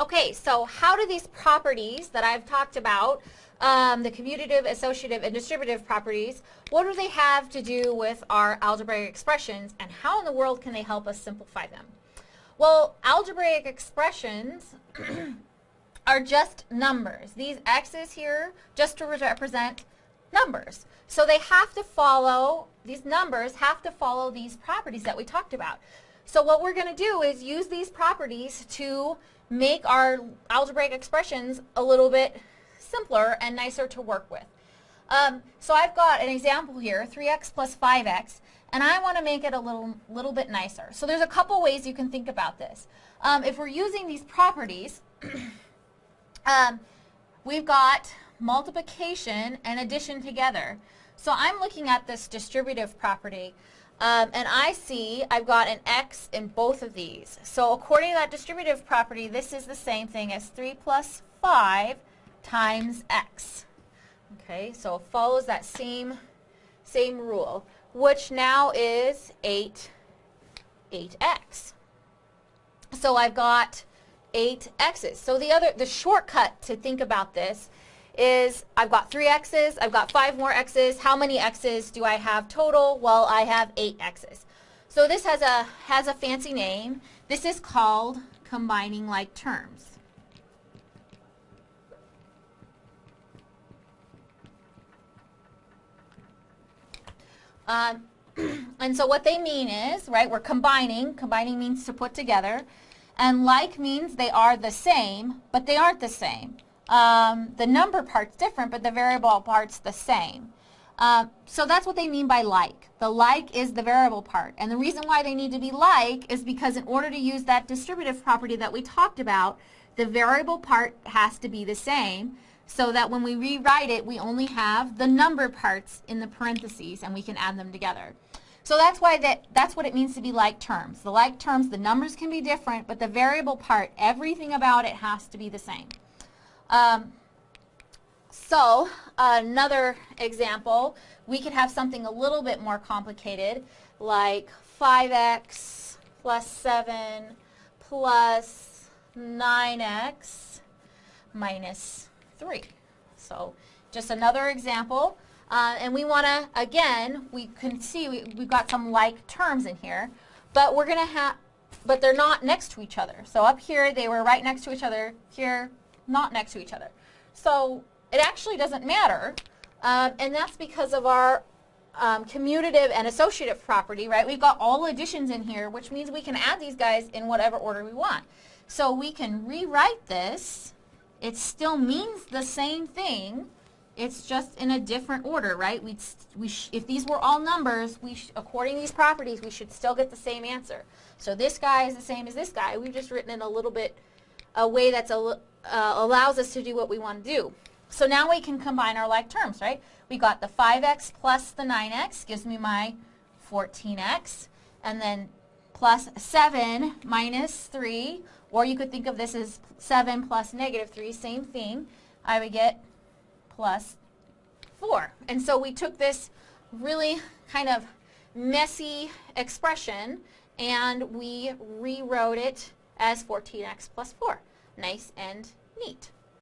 Okay, so how do these properties that I've talked about, um, the commutative, associative, and distributive properties, what do they have to do with our algebraic expressions and how in the world can they help us simplify them? Well, algebraic expressions are just numbers. These x's here just to represent numbers. So they have to follow, these numbers have to follow these properties that we talked about. So what we're going to do is use these properties to make our algebraic expressions a little bit simpler and nicer to work with. Um, so I've got an example here, 3x plus 5x, and I want to make it a little, little bit nicer. So there's a couple ways you can think about this. Um, if we're using these properties, um, we've got multiplication and addition together. So I'm looking at this distributive property. Um, and I see I've got an x in both of these. So according to that distributive property, this is the same thing as 3 plus 5 times x. Okay, so it follows that same, same rule, which now is 8, 8x. So I've got 8 x's. So the other, the shortcut to think about this is I've got three x's, I've got five more x's. How many x's do I have total? Well, I have eight x's. So this has a, has a fancy name. This is called combining like terms. Um, and so what they mean is, right, we're combining. Combining means to put together. And like means they are the same, but they aren't the same. Um, the number part's different, but the variable part's the same. Uh, so that's what they mean by like. The like is the variable part. And the reason why they need to be like is because in order to use that distributive property that we talked about, the variable part has to be the same so that when we rewrite it, we only have the number parts in the parentheses and we can add them together. So that's why that, that's what it means to be like terms. The like terms, the numbers can be different, but the variable part, everything about it has to be the same. Um, so another example, we could have something a little bit more complicated like 5x plus 7 plus 9x minus 3. So just another example. Uh, and we want to, again, we can see we, we've got some like terms in here, but we're going to have, but they're not next to each other. So up here, they were right next to each other. Here, not next to each other. So it actually doesn't matter, um, and that's because of our um, commutative and associative property, right? We've got all additions in here, which means we can add these guys in whatever order we want. So we can rewrite this. It still means the same thing. It's just in a different order, right? we we if these were all numbers, we according to these properties, we should still get the same answer. So this guy is the same as this guy. We've just written it a little bit, a way that uh, allows us to do what we want to do. So now we can combine our like terms, right? We got the 5x plus the 9x gives me my 14x. And then plus 7 minus 3, or you could think of this as 7 plus negative 3, same thing. I would get plus 4. And so we took this really kind of messy expression and we rewrote it as 14x plus 4 nice and neat.